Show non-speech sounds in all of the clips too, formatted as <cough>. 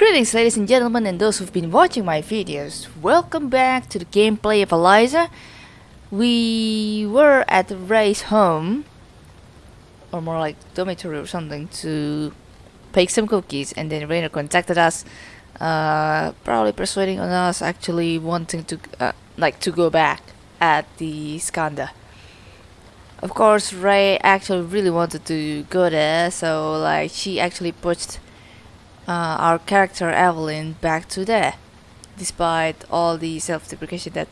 Greetings ladies and gentlemen and those who've been watching my videos. Welcome back to the gameplay of Eliza. We were at Ray's home, or more like dormitory or something, to bake some cookies and then Rainer contacted us, uh, probably persuading on us actually wanting to, uh, like to go back at the Skandha. Of course Ray actually really wanted to go there, so like she actually pushed uh, our character Evelyn back to there, despite all the self-deprecation that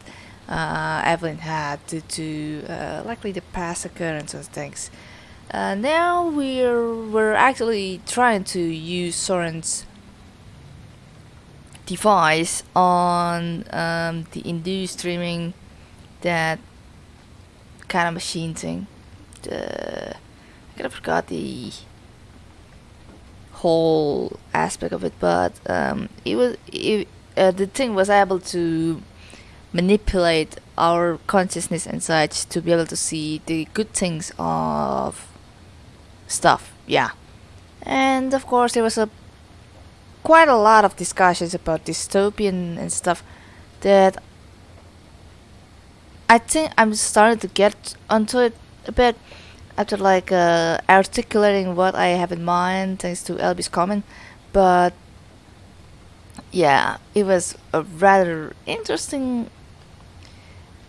uh, Evelyn had due to uh, likely the past occurrence of things. Uh, now we're we're actually trying to use Soren's device on um, the induced streaming that kind of machine thing. The, I kind of forgot the whole aspect of it, but um, it was it, uh, the thing was able to manipulate our consciousness and such to be able to see the good things of stuff. Yeah, and of course there was a quite a lot of discussions about dystopian and stuff that I think I'm starting to get onto it a bit after like uh, articulating what I have in mind thanks to Elby's comment but yeah it was a rather interesting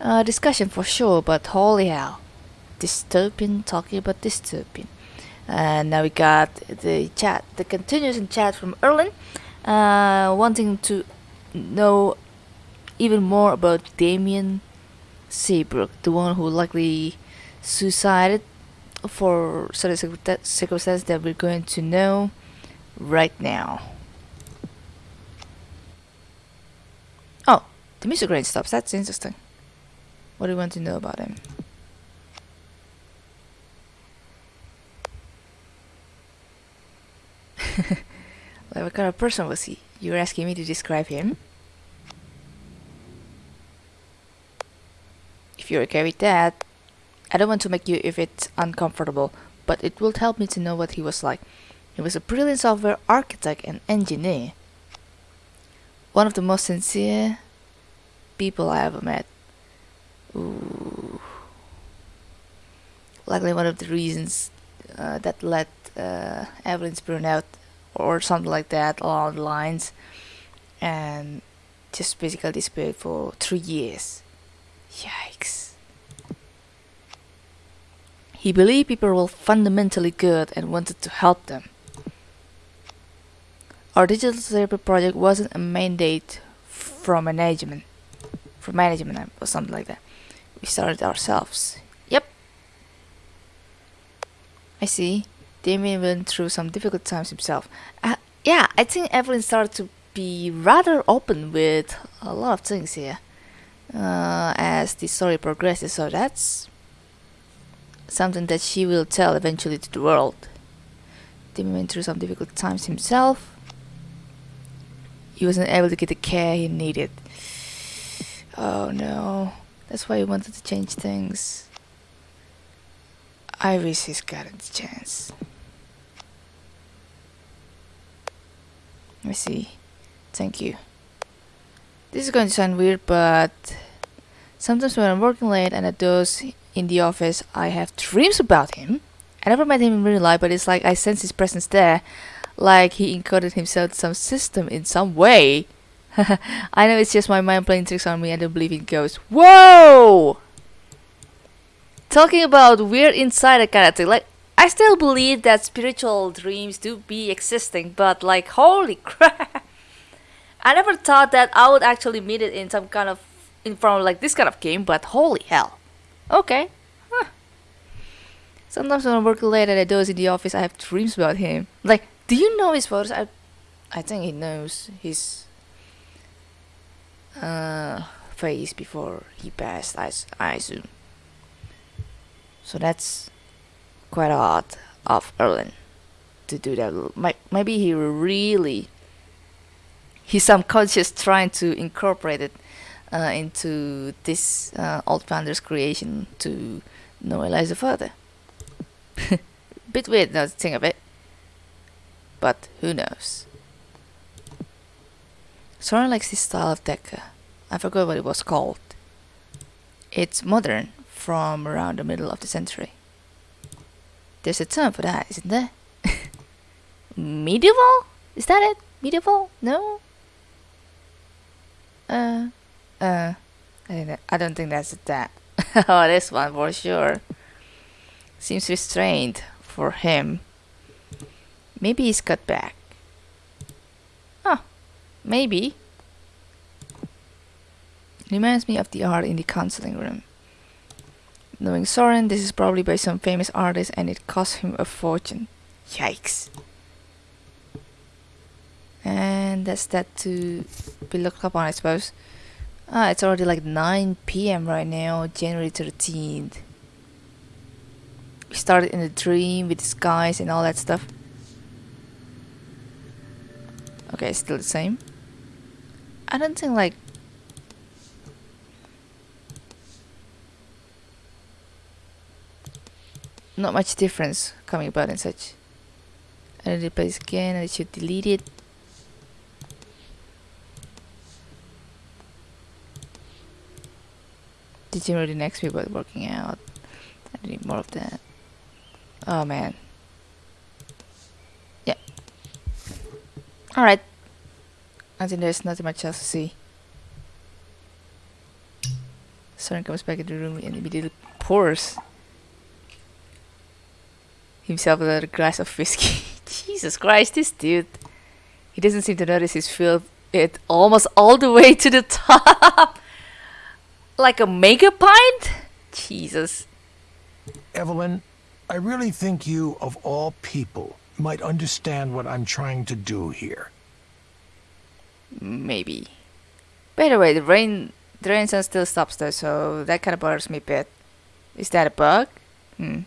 uh, discussion for sure but holy hell dystopian talking about dystopian. And now we got the chat the continuous chat from Erlend uh, wanting to know even more about Damien Seabrook the one who likely suicided for certain circumstances that we're going to know right now. Oh, the music stops. That's interesting. What do you want to know about him? <laughs> like what kind of person was he? You're asking me to describe him? If you're okay with that, I don't want to make you if it's uncomfortable, but it will help me to know what he was like. He was a brilliant software architect and engineer. One of the most sincere people I ever met. Ooh. Likely one of the reasons uh, that led uh, Evelyn's burnout or something like that along the lines. And just basically disappeared for three years. Yikes. He believed people were fundamentally good and wanted to help them. Our digital therapy project wasn't a mandate from management, from management or something like that. We started ourselves. Yep. I see. Damien went through some difficult times himself. Uh, yeah, I think Evelyn started to be rather open with a lot of things here uh, as the story progresses, so that's something that she will tell eventually to the world. Timmy went through some difficult times himself. He wasn't able to get the care he needed. Oh no, that's why he wanted to change things. I wish he's gotten the chance. Me see. Thank you. This is going to sound weird, but sometimes when I'm working late and at those in the office, I have dreams about him. I never met him in real life, but it's like I sense his presence there, like he encoded himself some system in some way. <laughs> I know it's just my mind playing tricks on me. I don't believe in ghosts. Whoa! Talking about weird insider kind of thing. Like, I still believe that spiritual dreams do be existing, but like, holy <laughs> crap! I never thought that I would actually meet it in some kind of, in front of like this kind of game, but holy hell. Okay. Huh. Sometimes when I work late at doze in the office, I have dreams about him. Like, do you know his photos? I, I think he knows his uh, face before he passed, I, I assume. So that's quite odd of Erlend to do that. Maybe he really, he's subconscious trying to incorporate it uh, into this uh, old founder's creation to know Eliza further. <laughs> Bit weird now to think of it, but who knows. Soren likes this style of deca. I forgot what it was called. It's modern, from around the middle of the century. There's a term for that, isn't there? <laughs> Medieval? Is that it? Medieval? No? Uh, uh, I, I don't think that's that. <laughs> oh, this one for sure. Seems restrained for him. Maybe he's cut back. Huh, maybe. Reminds me of the art in the counseling room. Knowing Soren, this is probably by some famous artist and it cost him a fortune. Yikes. And that's that to be looked up on, I suppose. Ah, it's already like 9 p.m. right now, January 13th. We started in a dream with skies and all that stuff. Okay, still the same. I don't think like not much difference coming about and such. I need to place again I should delete it. Did you the next about working out? I need more of that. Oh man. Yeah. Alright. I think there's nothing much else to see. Soren comes back into the room and immediately pours himself a glass of whiskey. <laughs> Jesus Christ, this dude. He doesn't seem to notice he's filled it almost all the way to the <laughs> top. Like a mega pint? Jesus. Evelyn, I really think you, of all people, might understand what I'm trying to do here. Maybe. By the way, the rain the rain sound still stops though, so that kinda bothers me a bit. Is that a bug? Hmm.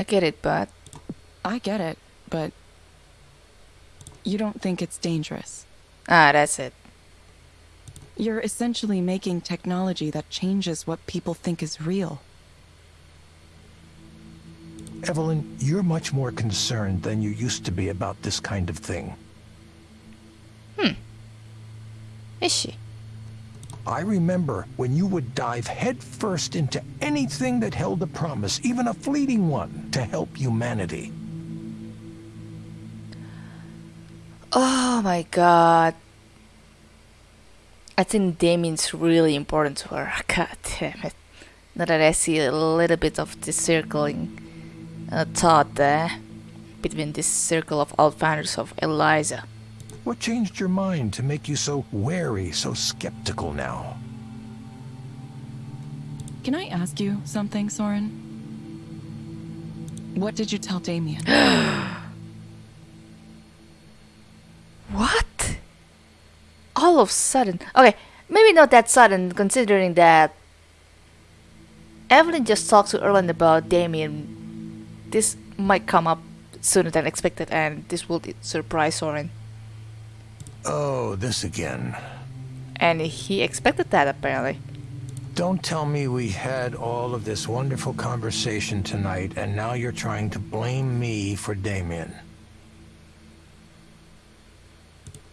I get it, but I get it, but you don't think it's dangerous. ah, that's it. You're essentially making technology that changes what people think is real. Evelyn, you're much more concerned than you used to be about this kind of thing. Hmm. Is she? I remember when you would dive headfirst into anything that held a promise, even a fleeting one, to help humanity. Oh my god. I think Damien's really important to her. <laughs> God damn it. Now that I see a little bit of the circling uh, thought there between this circle of old founders of Eliza. What changed your mind to make you so wary, so skeptical now? Can I ask you something, Soren? What did you tell Damien? <gasps> What? All of a sudden. Okay, maybe not that sudden considering that Evelyn just talked to Erlend about Damien. This might come up sooner than expected and this will surprise Soren. Oh, this again. And he expected that apparently. Don't tell me we had all of this wonderful conversation tonight and now you're trying to blame me for Damien.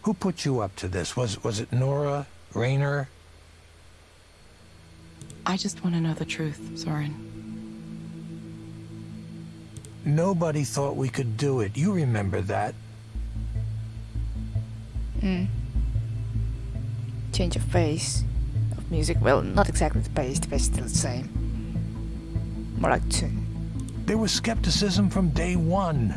Who put you up to this? Was was it Nora? Rainer? I just want to know the truth, Soren. Nobody thought we could do it. You remember that. Mm. Change of pace of music. Well, not exactly the pace, the pace is still the same. More like tune. There was skepticism from day one.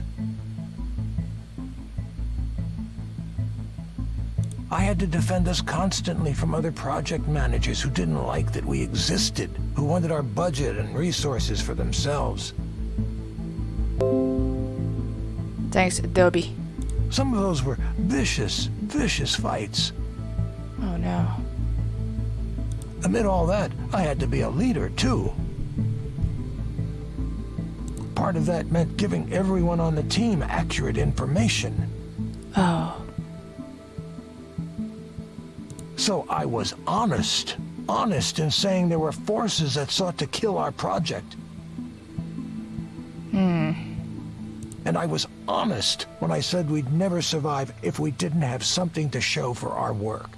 I had to defend us constantly from other project managers who didn't like that we existed, who wanted our budget and resources for themselves. Thanks, Adobe. Some of those were vicious, vicious fights. Oh no. Amid all that, I had to be a leader, too. Part of that meant giving everyone on the team accurate information. Oh. So I was honest. honest in saying there were forces that sought to kill our project. Hmm. And I was honest when I said we'd never survive if we didn't have something to show for our work.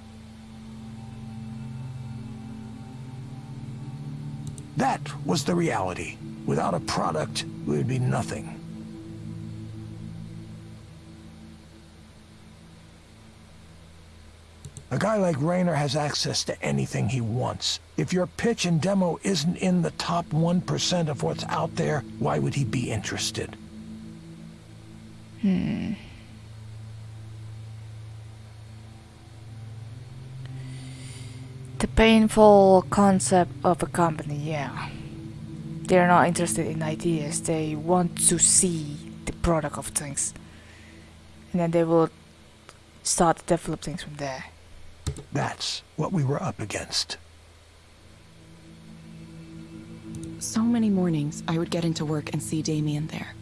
That was the reality. Without a product, we would be nothing. A guy like Rainer has access to anything he wants. If your pitch and demo isn't in the top 1% of what's out there, why would he be interested? Hmm. The painful concept of a company, yeah. They're not interested in ideas, they want to see the product of things. And then they will start to develop things from there. That's what we were up against. So many mornings, I would get into work and see Damien there.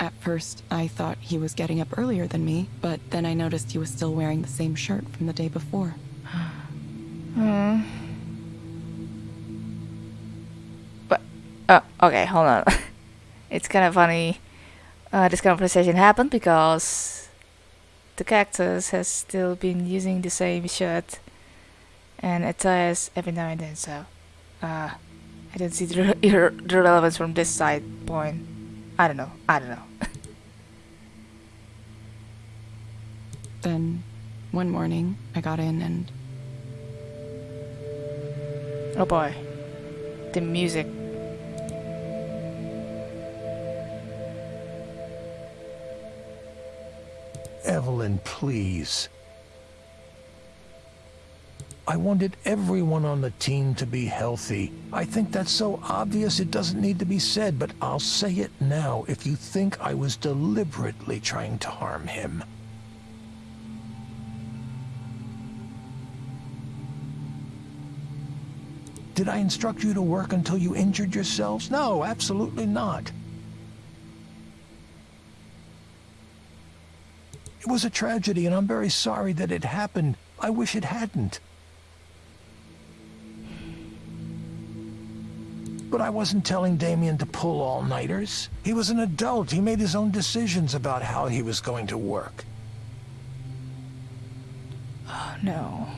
At first, I thought he was getting up earlier than me, but then I noticed he was still wearing the same shirt from the day before. <sighs> Hmm. But, oh, okay, hold on. <laughs> it's kind of funny. Uh, this conversation happened because the cactus has still been using the same shirt and attires every now and then, so uh, I don't see the, re <laughs> the relevance from this side point. I don't know. I don't know. <laughs> then, one morning, I got in and. Oh boy. The music. Evelyn, please. I wanted everyone on the team to be healthy. I think that's so obvious it doesn't need to be said, but I'll say it now if you think I was deliberately trying to harm him. Did I instruct you to work until you injured yourselves? No, absolutely not. It was a tragedy, and I'm very sorry that it happened. I wish it hadn't. But I wasn't telling Damien to pull all-nighters. He was an adult. He made his own decisions about how he was going to work. Oh no.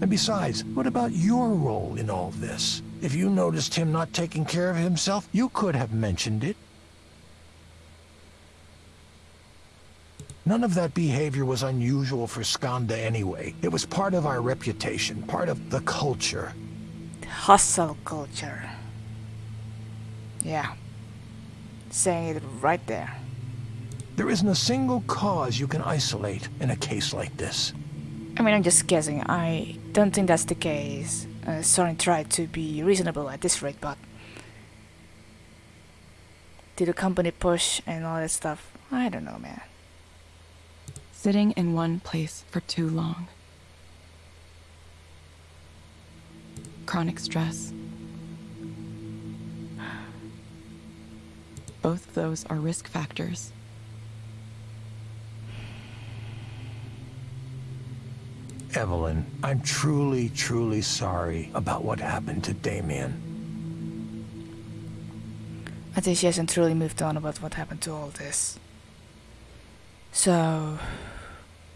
And besides, what about your role in all this? If you noticed him not taking care of himself, you could have mentioned it. None of that behavior was unusual for Skandha anyway. It was part of our reputation, part of the culture. Hustle culture. Yeah. Saying it right there. There isn't a single cause you can isolate in a case like this. I mean, I'm just guessing. I don't think that's the case. Uh, Soren tried to be reasonable at this rate, but... Did the company push and all that stuff? I don't know, man. Sitting in one place for too long. Chronic stress. Both of those are risk factors. Evelyn, I'm truly, truly sorry about what happened to Damien. I think she hasn't truly moved on about what happened to all this. So,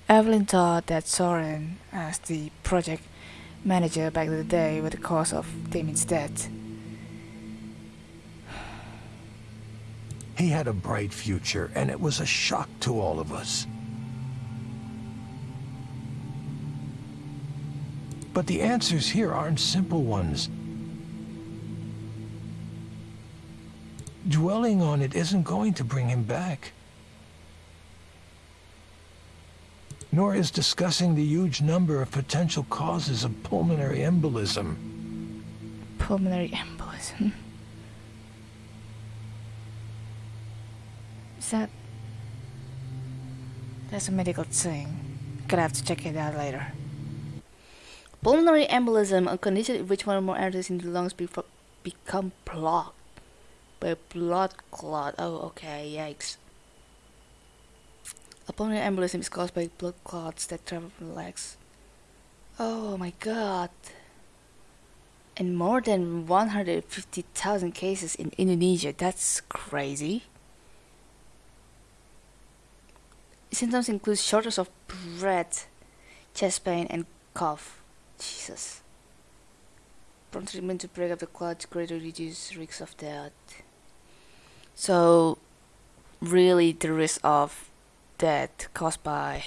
Evelyn thought that Soren, as the project manager back in the day, was the cause of Damien's death. He had a bright future, and it was a shock to all of us. But the answers here aren't simple ones. Dwelling on it isn't going to bring him back. Nor is discussing the huge number of potential causes of pulmonary embolism. Pulmonary embolism. Is that... That's a medical thing. Gonna have to check it out later. Pulmonary embolism, a condition in which one or more arteries in the lungs be become blocked by blood clot. Oh, okay, yikes. Upon embolism is caused by blood clots that travel from the legs. Oh my god. And more than 150,000 cases in Indonesia. That's crazy. Symptoms include shortness of breath, chest pain, and cough. Jesus. Prompt treatment to break up the clots greatly reduce risks of death. So, really, the risk of death caused by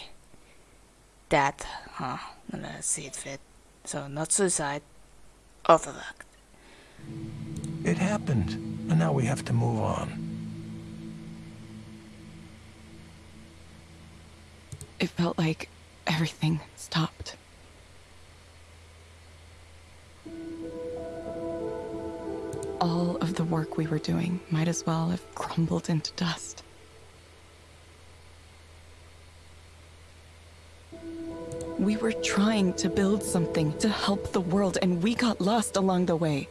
that, huh? Let's see it fit. So, not suicide, orthodox. It happened, and now we have to move on. It felt like everything stopped. All of the work we were doing might as well have crumbled into dust. We were trying to build something to help the world, and we got lost along the way.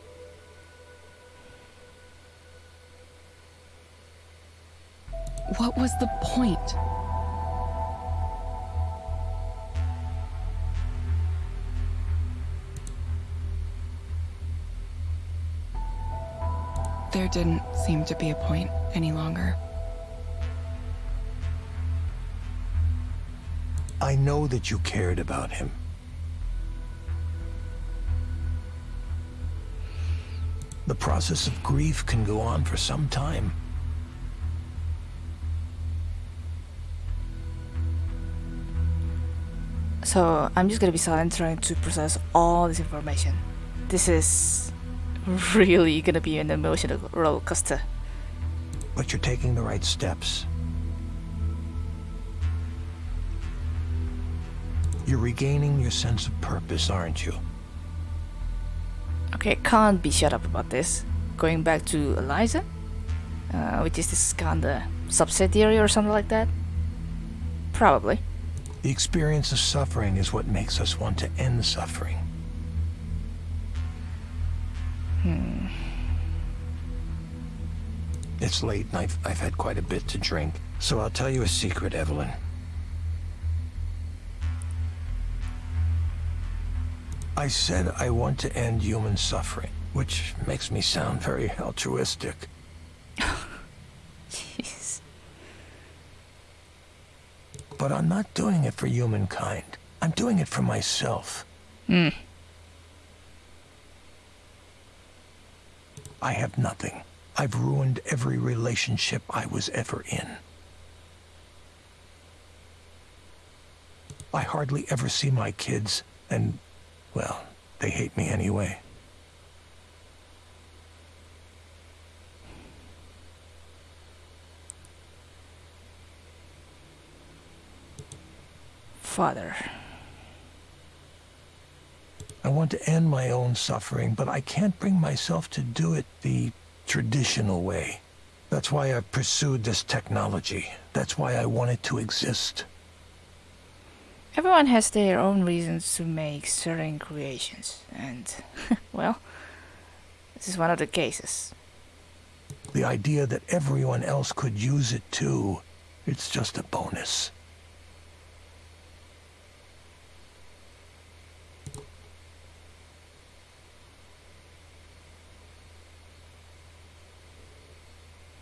What was the point? There didn't seem to be a point any longer. I know that you cared about him. The process of grief can go on for some time. So, I'm just gonna be silent trying to process all this information. This is <laughs> really gonna be an emotional roller coaster. But you're taking the right steps. You're regaining your sense of purpose, aren't you? Okay, can't be shut up about this. Going back to Eliza, uh, which is this kind of subsidiary or something like that. Probably. The experience of suffering is what makes us want to end suffering. Hmm. It's late and I've, I've had quite a bit to drink, so I'll tell you a secret, Evelyn. I said I want to end human suffering, which makes me sound very altruistic. Jeez. But I'm not doing it for humankind. I'm doing it for myself. Hmm. I have nothing. I've ruined every relationship I was ever in. I hardly ever see my kids, and, well, they hate me anyway. Father. I want to end my own suffering, but I can't bring myself to do it the traditional way. That's why I pursued this technology. That's why I want it to exist. Everyone has their own reasons to make certain creations, and, <laughs> well, this is one of the cases. The idea that everyone else could use it too, it's just a bonus.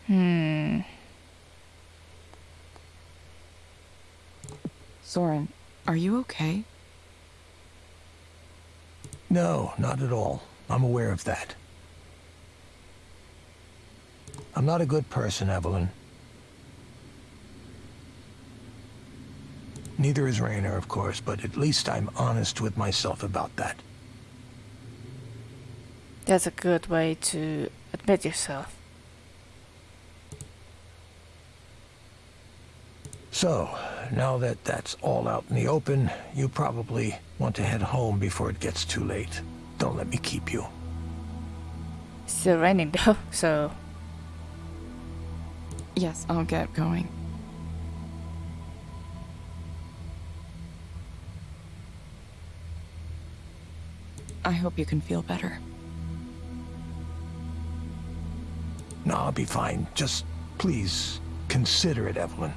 Hmm. Soren, are you okay? No, not at all. I'm aware of that. I'm not a good person, Evelyn. Neither is Rainer, of course, but at least I'm honest with myself about that. That's a good way to admit yourself. So, now that that's all out in the open, you probably want to head home before it gets too late. Don't let me keep you. Still raining though, <laughs> so Yes, I'll get going. I hope you can feel better. No, I'll be fine. Just, please, consider it, Evelyn.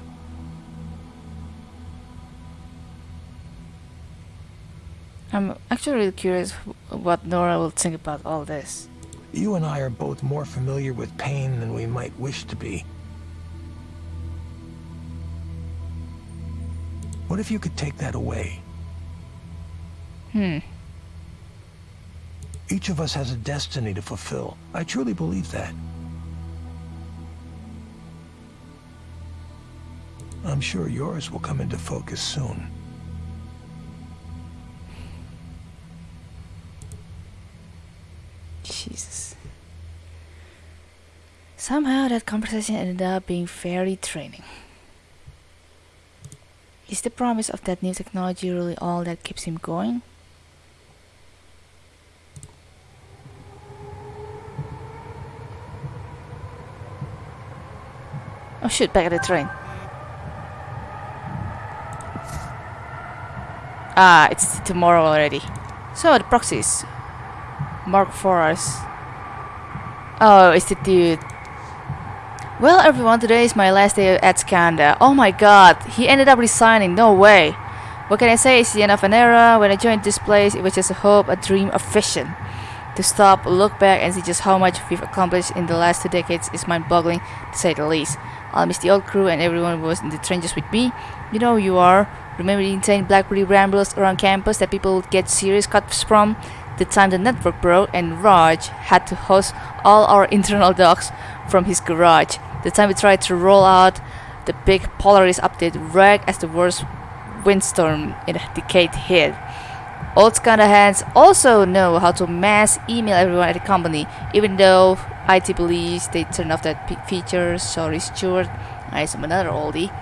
I'm actually really curious what Nora will think about all this. You and I are both more familiar with pain than we might wish to be. What if you could take that away? Hmm. Each of us has a destiny to fulfill. I truly believe that. I'm sure yours will come into focus soon. Somehow that conversation ended up being very draining. Is the promise of that new technology really all that keeps him going? Oh shoot, back at the train. Ah, it's tomorrow already. So, the proxies. Mark Forrest. Oh, it's the dude. Well, everyone, today is my last day at Skandha. Oh my god, he ended up resigning. No way. What can I say? It's the end of an era. When I joined this place, it was just a hope, a dream, a vision. To stop, look back, and see just how much we've accomplished in the last two decades is mind boggling, to say the least. I'll miss the old crew and everyone who was in the trenches with me. You know you are. Remember the insane Blackberry rambles around campus that people would get serious cuts from? The time the network broke and Raj had to host all our <laughs> internal docs from his garage. The time we tried to roll out the big Polaris update right as the worst windstorm in a decade hit. Old Skandha hands also know how to mass email everyone at the company, even though IT believes they turned off that feature. Sorry, Stuart. I am another oldie.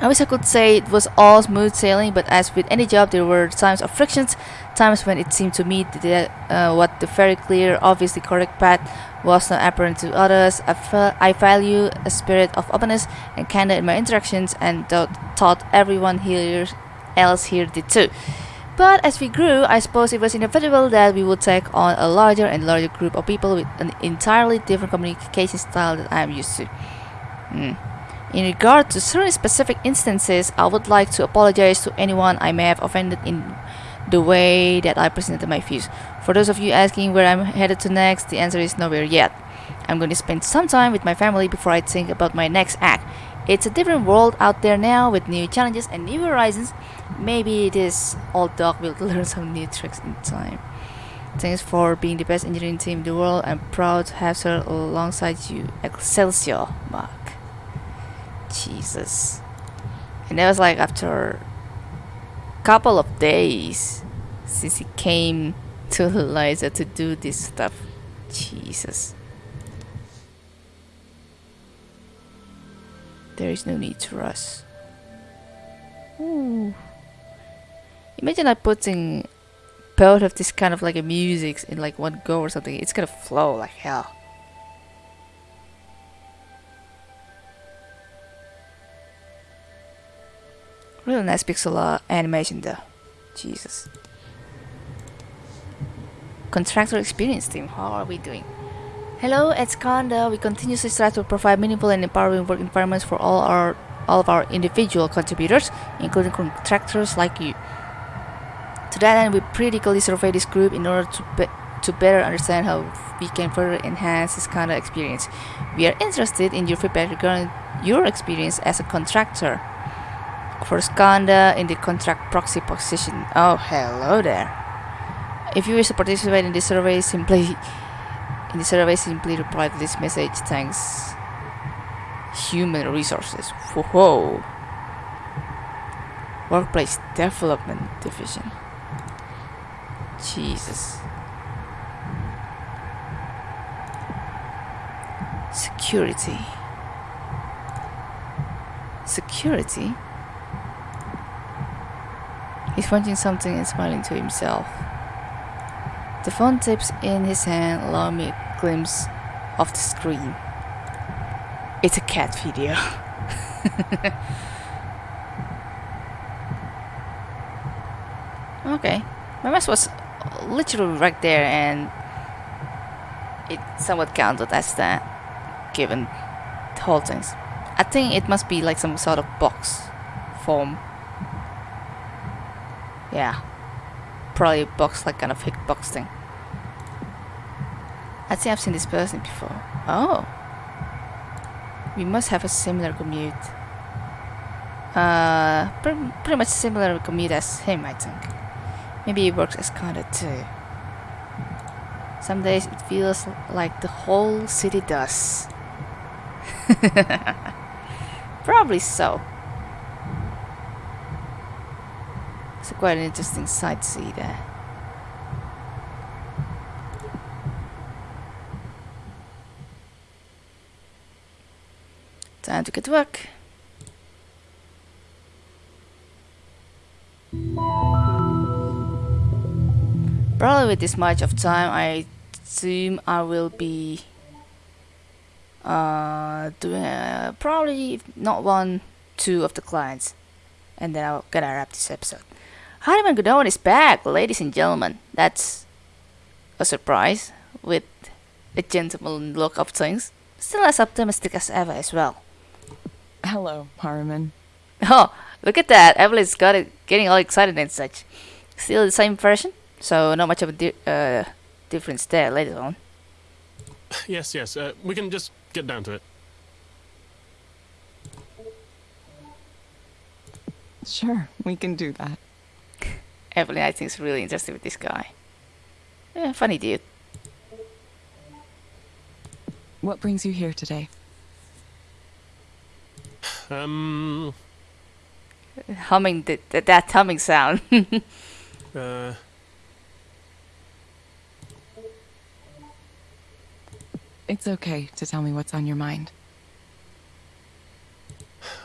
I wish I could say it was all smooth sailing, but as with any job, there were times of frictions, times when it seemed to me that uh, what the very clear, obviously correct path was not apparent to others. I, I value a spirit of openness and candor in my interactions, and th- thought everyone here else here did too. But as we grew, I suppose it was inevitable that we would take on a larger and larger group of people with an entirely different communication style that I am used to. Hmm. In regard to certain specific instances, I would like to apologize to anyone I may have offended in the way that I presented my views. For those of you asking where I'm headed to next, the answer is nowhere yet. I'm going to spend some time with my family before I think about my next act. It's a different world out there now with new challenges and new horizons. Maybe this old dog will <laughs> learn some new tricks in time. Thanks for being the best engineering team in the world. I'm proud to have served alongside you. Excelsior, Mark. Jesus. And that was like after couple of days since he came to Eliza to do this stuff. Jesus. There is no need to rush. Ooh. Imagine like putting both of this kind of like a music in like one go or something. It's gonna flow like hell. Really nice pixel art animation though. Jesus. Contractor experience team, how are we doing? Hello, at Skandha, we continuously strive to provide meaningful and empowering work environments for all our all of our individual contributors, including contractors like you. To that end, we periodically survey this group in order to be to better understand how we can further enhance this kind of experience. We are interested in your feedback regarding your experience as a contractor for Skandha in the contract proxy position. Oh, hello there. If you wish to participate in the survey, simply in the survey simply reply to this message. Thanks. Human resources. Whoa. Workplace Development Division. Jesus. Security. Security? He's watching something and smiling to himself. The phone tips in his hand, allowing me a glimpse of the screen. It's a cat video. <laughs> okay. My mouse was literally right there and it somewhat counted as that, given the whole things. I think it must be like some sort of box form. Yeah. probably box like kind of hitbox thing. I think I've seen this person before. Oh. We must have a similar commute. Uh, pre- pretty much similar commute as him, I think. Maybe he works as kinda too. Some days it feels like the whole city does. <laughs> Probably so. It's quite an interesting sight to see there. Time to get to work. Probably with this much of time, I assume I will be uh, doing uh, probably not one, two of the clients, and then I'll gonna wrap this episode. Hardiman Godon is back, ladies and gentlemen. That's a surprise with a gentleman look of things. Still as optimistic as ever as well. Hello, Harriman. Oh, look at that! Evelyn's got it, getting all excited and such. Still the same version, so not much of a di- uh, difference there later on. <sighs> Yes, yes. Uh, we can just get down to it. Sure, we can do that. Evelyn, I think, is really interested with this guy. Yeah, funny dude. What brings you here today? Um. Humming, th- th- that humming sound. <laughs> Uh. It's okay to tell me what's on your mind.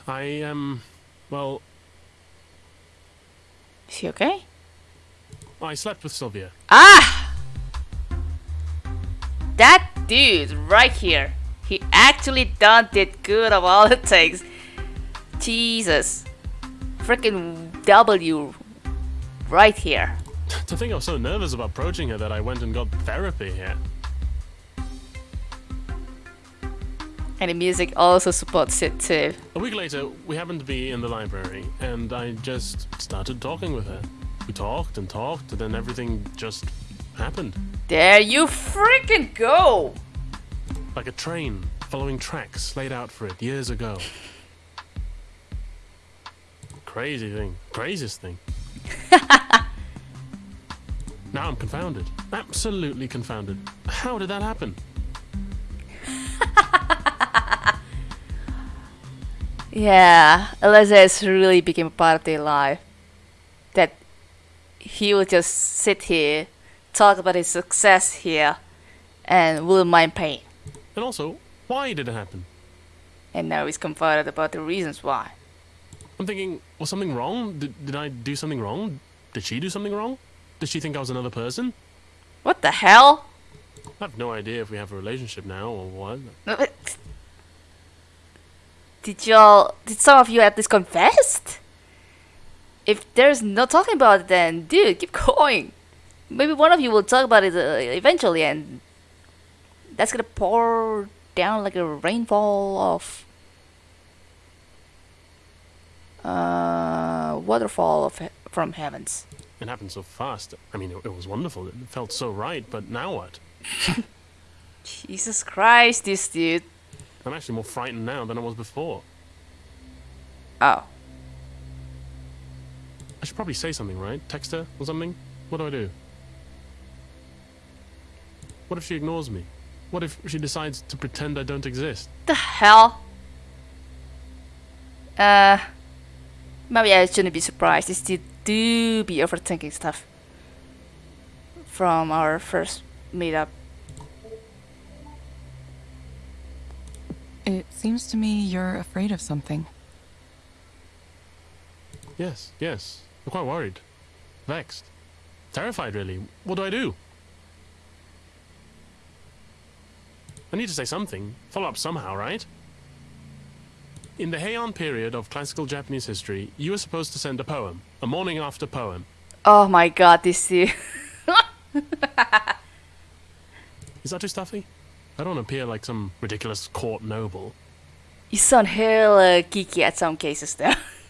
I um. Well, is he okay? I slept with Sylvia. Ah! That dude right here. He actually done did good of all the things. Jesus. Freaking W right here. <laughs> to think I was so nervous about approaching her that I went and got therapy here. And the music also supports it too. A week later, we happened to be in the library, and I just started talking with her. We talked and talked, and then everything just happened. There you freaking go! Like a train following tracks laid out for it years ago. Crazy thing. Craziest thing. <laughs> now I'm confounded. Absolutely confounded. How did that happen? <laughs> Yeah, Eliza really became a part of their life. He will just sit here, talk about his success here, and will mind pain. And also, why did it happen? And now he's confided about the reasons why. I'm thinking, was something wrong? Did, did I do something wrong? Did she do something wrong? Did she think I was another person? What the hell? I have no idea if we have a relationship now or what. No, Did y'all, did some of you at least confessed? If there's no talking about it, then dude, keep <laughs> going. Maybe one of you will talk about it uh, eventually, and that's gonna pour down like a rainfall of uh, waterfall of he- from heavens. It happened so fast. I mean, it, it was wonderful. It felt so right, but now what? <laughs> Jesus Christ, this dude. I'm actually more frightened now than I was before. Oh, I should probably say something, right? Text her or something? What do I do? What if she ignores me? What if she decides to pretend I don't exist? the hell? Uh, maybe I shouldn't be surprised. This dude do be overthinking stuff. From our first meetup. It seems to me you're afraid of something. Yes, yes. I'm quite worried. Vexed. Terrified, really. What do I do? I need to say something. Follow up somehow, right? In the Heian period of classical Japanese history, you were supposed to send a poem, a morning after poem. Oh my god, this dude. <laughs> Is that too stuffy? I don't appear like some ridiculous court noble. you sound hella geeky uh, at some cases though. <laughs>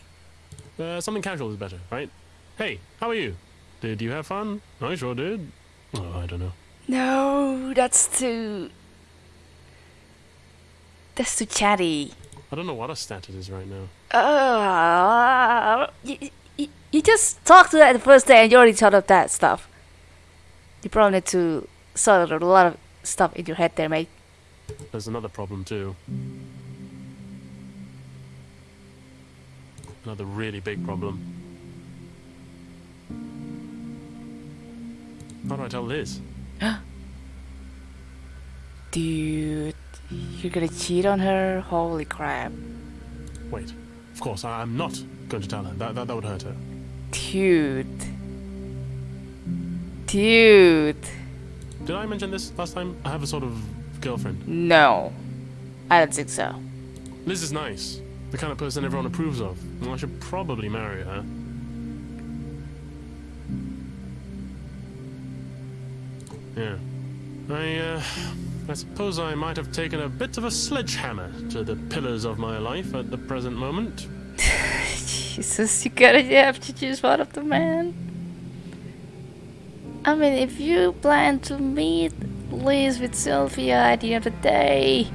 Uh, something casual is better, right? Hey, how are you? Did you have fun? I sure did. Oh, I don't know. No, that's too. That's too chatty. I don't know what a stat it is right now. Uh, you, you, you just talked to that the first day and you already thought of that stuff. You probably need to sort out a lot of stuff in your head there, mate. There's another problem too. Another really big problem. How do I tell Liz? <gasps> Dude, you're gonna cheat on her? Holy crap. Wait. Of course, I- I'm not going to tell her. That, that, that would hurt her. Dude. Dude. Did I mention this last time? I have a sort of girlfriend. No. I don't think so. Liz is nice. The kind of person everyone approves of. Well, I should probably marry her. Yeah. I, uh, I suppose I might have taken a bit of a sledgehammer to the pillars of my life at the present moment. <laughs> Jesus, you gotta have to choose one of the men. I mean, if you plan to meet Liz with Sylvia at the end of the day,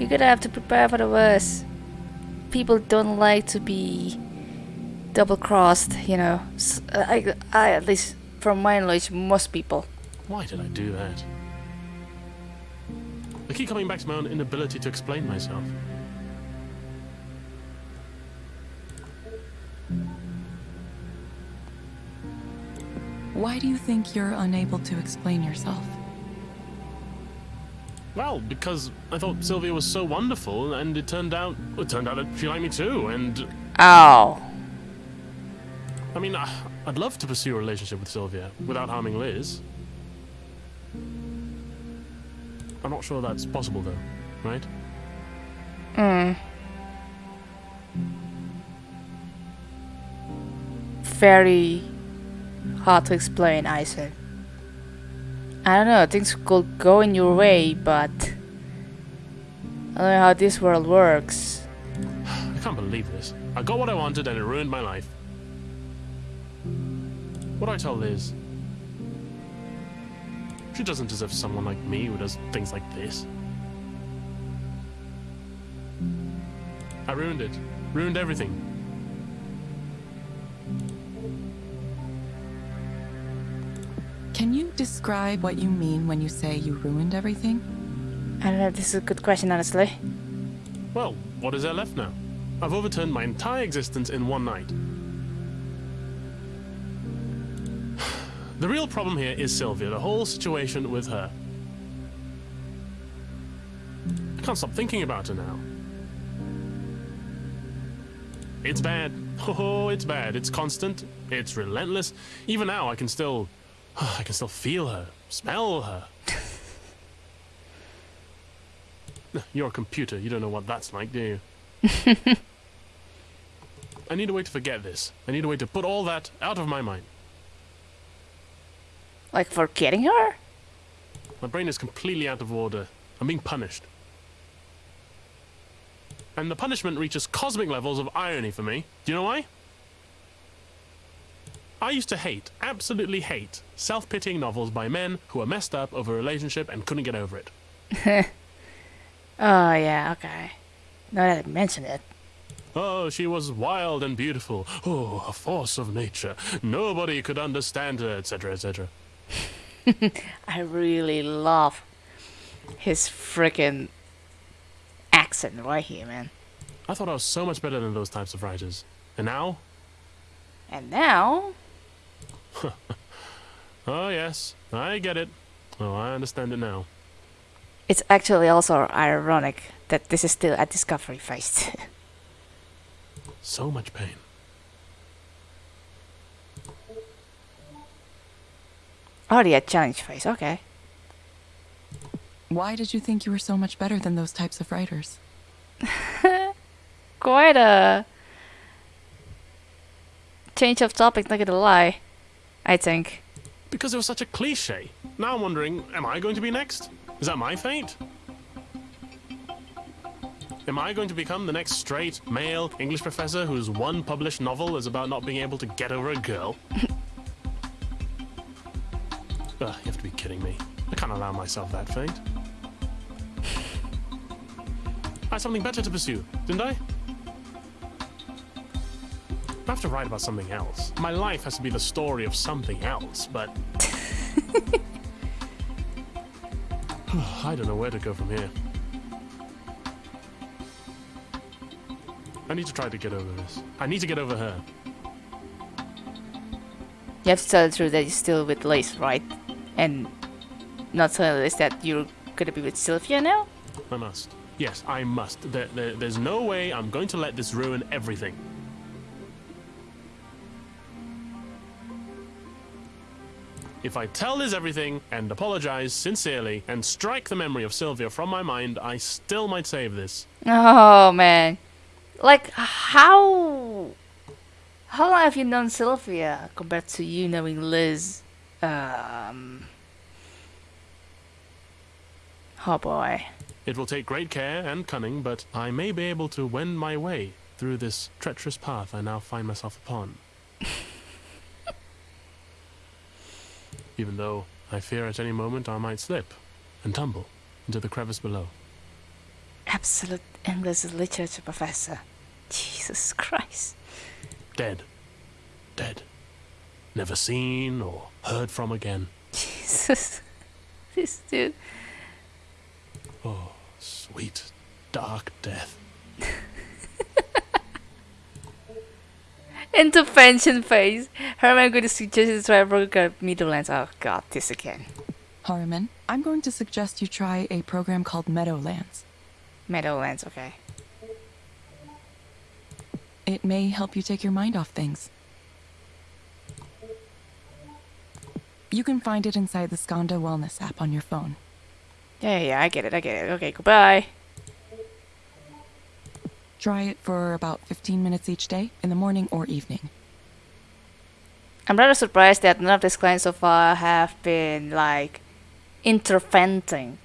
you're gonna have to prepare for the worst. People don't like to be double crossed, you know. Uh, I, I, at least from my knowledge, most people. Why did I do that? I keep coming back to my own inability to explain myself. Why do you think you're unable to explain yourself? Well, because I thought Sylvia was so wonderful, and it turned out it turned out that she liked me too. And Oh. I mean, I- I'd love to pursue a relationship with Sylvia without harming Liz. I'm not sure that's possible, though, right? Hmm. very hard to explain, Isaac. I don't know, things could go in your way, but I don't know how this world works. I can't believe this. I got what I wanted, and it ruined my life. What do I tell Liz? She doesn't deserve someone like me who does things like this. I ruined it. Ruined everything. Can you describe what you mean when you say you ruined everything? I don't know, if this is a good question, honestly. Well, what is there left now? I've overturned my entire existence in one night. <sighs> The real problem here is Sylvia, the whole situation with her. I can't stop thinking about her now. It's bad. <laughs> Oh, it's bad. It's constant. It's relentless. Even now, I can still. <sighs> I can still feel her, smell her. <laughs> You're a computer. You don't know what that's like, do you? <laughs> I need a way to forget this. I need a way to put all that out of my mind. Like forgetting her? My brain is completely out of order. I'm being punished. And the punishment reaches cosmic levels of irony for me. Do you know why? I used to hate, absolutely hate, self pitying novels by men who were messed up over a relationship and couldn't get over it. <laughs> Oh, yeah, okay. Now that I mention it. Oh, she was wild and beautiful. Oh, a force of nature. Nobody could understand her, etc., etc. <laughs> I really love his freaking accent right here, man. I thought I was so much better than those types of writers. And now? And now, <laughs> Oh, yes, I get it. Oh, I understand it now. it's actually also ironic that this is still a discovery phase. <laughs> So much pain. Already a challenge phase, okay. Why did you think you were so much better than those types of writers? <laughs> Quite a change of topic, not gonna lie. I think. Because it was such a cliche. Now I'm wondering, am I going to be next? Is that my fate? Am I going to become the next straight, male English professor whose one published novel is about not being able to get over a girl? <laughs> Ugh, you have to be kidding me. I can't allow myself that fate. I had something better to pursue, didn't I? I have to write about something else. My life has to be the story of something else, but. <sighs> I don't know where to go from here. I need to try to get over this. I need to get over her. You have to tell the truth that you're still with Liz, right? And not tell Liz that you're gonna be with Sylvia now? I must. Yes, I must. There, there, there's no way I'm going to let this ruin everything. If I tell Liz everything and apologize sincerely and strike the memory of Sylvia from my mind, I still might save this. Oh man. Like how how long have you known Sylvia compared to you knowing Liz? Um Oh boy. It will take great care and cunning, but I may be able to wend my way through this treacherous path I now find myself upon. <laughs> Even though I fear at any moment I might slip and tumble into the crevice below. Absolute English literature professor. Jesus Christ. Dead. Dead. Never seen or heard from again. Jesus. <laughs> This dude. Oh, sweet, dark death. <laughs> Intervention phase. Herman going to suggest to try a program Meadowlands. Oh god, this again. Harriman, I'm going to suggest you try a program called Meadowlands. Meadowlands, okay. It may help you take your mind off things. You can find it inside the Skandha Wellness app on your phone. Yeah, yeah, I get it, I get it. Okay, goodbye. Try it for about 15 minutes each day, in the morning or evening. I'm rather surprised that none of these clients so far have been like interventing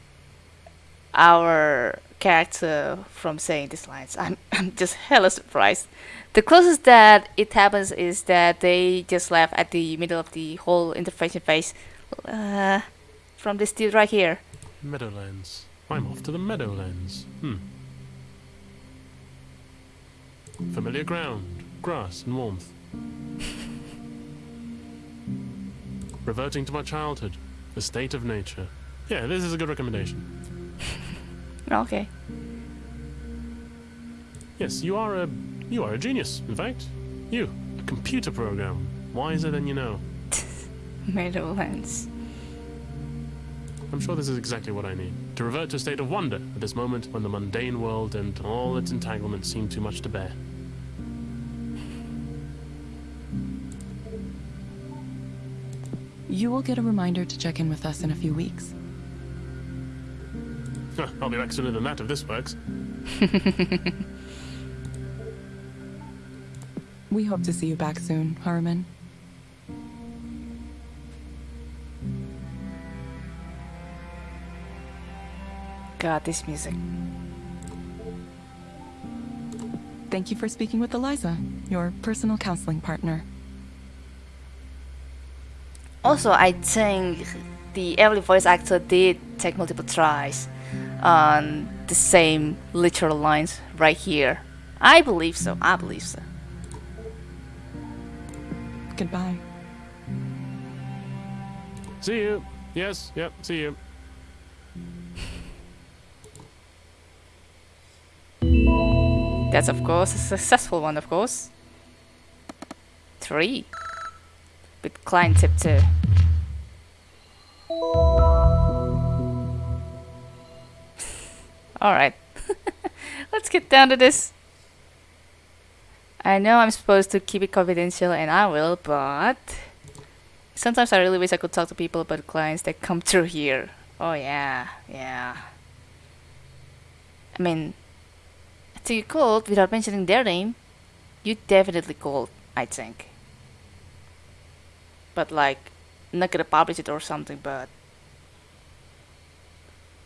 our character from saying these lines. I'm <laughs> I'm just hella surprised. The closest that it happens is that they just left at the middle of the whole intervention phase uh, from this dude right here. Meadowlands. I'm off to the Meadowlands. Hmm. Familiar ground, grass and warmth. <laughs> Reverting to my childhood, the state of nature. Yeah, this is a good recommendation. <laughs> Okay. Yes, you are a you are a genius. In fact, you a computer program wiser than you know. <laughs> Meadowlands. I'm sure this is exactly what I need to revert to a state of wonder at this moment when the mundane world and all its entanglements seem too much to bear. You will get a reminder to check in with us in a few weeks. Huh, I'll be back sooner than that if this works. <laughs> We hope to see you back soon, Harriman. God, this music. Thank you for speaking with Eliza, your personal counseling partner. Also, I think the every voice actor did take multiple tries on the same literal lines right here. I believe so. I believe so. Goodbye. See you. Yes, yep, see you. That's of course a successful one, of course. Three. With client tip two. Alright. <laughs> Let's get down to this. I know I'm supposed to keep it confidential and I will, but sometimes I really wish I could talk to people about clients that come <laughs> through here. Oh yeah, yeah. I mean, to you could, without mentioning their name, you definitely could, I think. But like, not gonna publish it or something, but.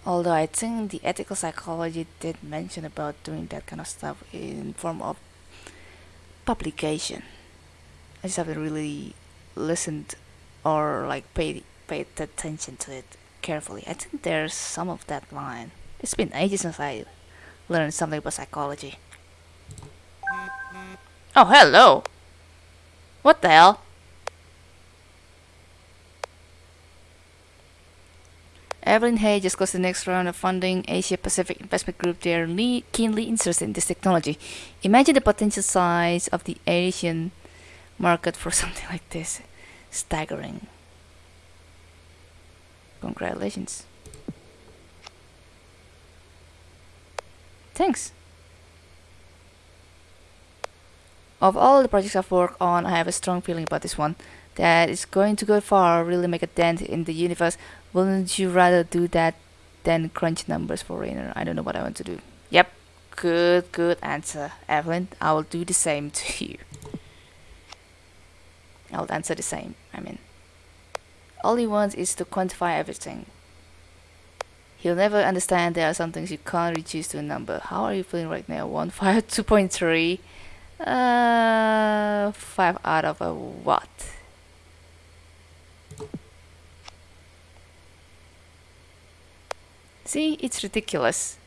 Although I think the ethical psychology did mention about doing that kind of stuff in form of publication. I just haven't really listened or like paid paid attention to it carefully. I think there's some of that line. It's been ages since I learned something about psychology. Oh, hello! What the hell? Evelyn Hay just the next round of funding. Asia Pacific Investment Group, they're keenly interested in this technology. Imagine the potential size of the Asian market for <laughs> something like this. Staggering. Congratulations. Thanks. Of all the projects I've worked on, I have a strong feeling about this one. That it's going to go far, really make a dent in the universe. Wouldn't you rather do that than crunch numbers for Rainer? I don't know what I want to do. Yep, good, good answer, Evelyn. I will do the same <laughs> to you. I'll answer the same, I mean. All he wants is to quantify everything. He'll never understand there are some things you can't reduce to a number. How are you feeling right now? 1, 5, <laughs> 2.3? Uh, 5 out of a what? See, it's ridiculous.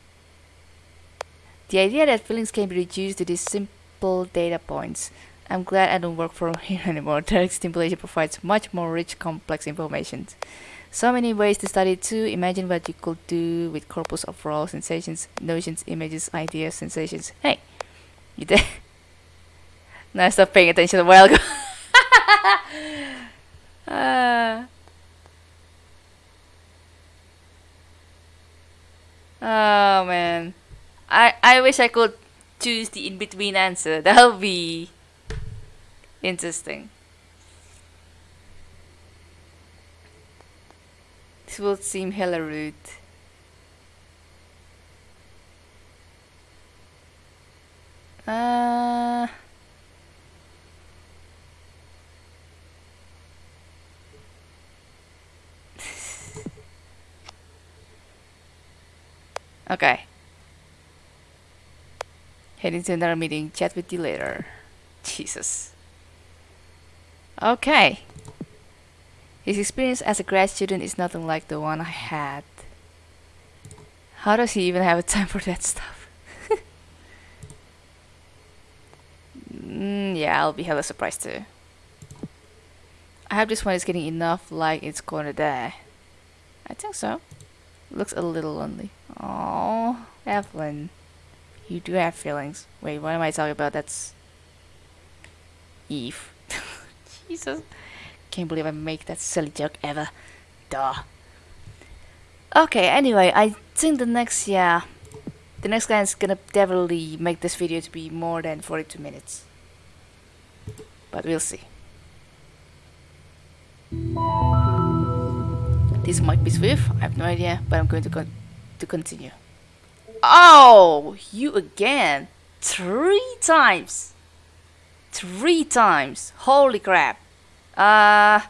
The idea that feelings can be reduced to these simple data points. I'm glad I don't work for <laughs> here anymore. Direct stimulation provides much more rich, complex information. So many ways to study too. Imagine what you could do with corpus of raw sensations, notions, images, ideas, sensations. Hey, you there? <laughs> no, I stopped paying attention a while ago. <laughs> Ah. Oh man. I I wish I could choose the in between answer. <laughs> That would be interesting. This would seem hella rude. Uh Okay. Heading to another meeting. Chat with you later. Jesus. Okay. His experience as a grad student is nothing like the one I had. How does he even have time for that stuff? <laughs> mm, yeah, I'll be hella surprised too. I hope this one is getting enough like its corner there. I think so. Looks a little lonely. Oh, Evelyn. You do have feelings. Wait, what am I talking about? That's Eve. <laughs> Jesus. Can't believe I make that silly joke ever. Duh. Okay, anyway, I think the next, yeah, the next guy is gonna definitely make this video to be more than 42 minutes. But we'll see. This might be Swift, I have no idea, but I'm going to, con to continue. Oh, you again! Three times! Three times! Holy crap! Uh,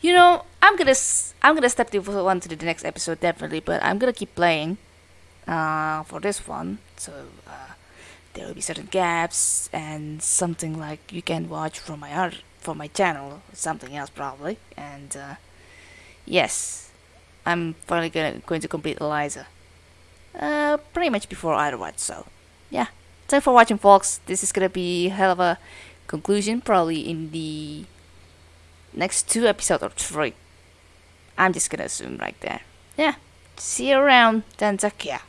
you know, I'm gonna I'm gonna step this one to the next episode definitely, but I'm gonna keep playing uh, for this one. So uh, there will be certain gaps and something like you can watch from my art from my channel, something else probably. And uh, yes, I'm finally gonna going to complete Eliza. Uh, pretty much before Otherwise, so yeah. Thanks for watching, folks. This is gonna be hell of a conclusion, probably in the next two episodes or three. I'm just gonna assume right there. Yeah. See you around. Tanzakia.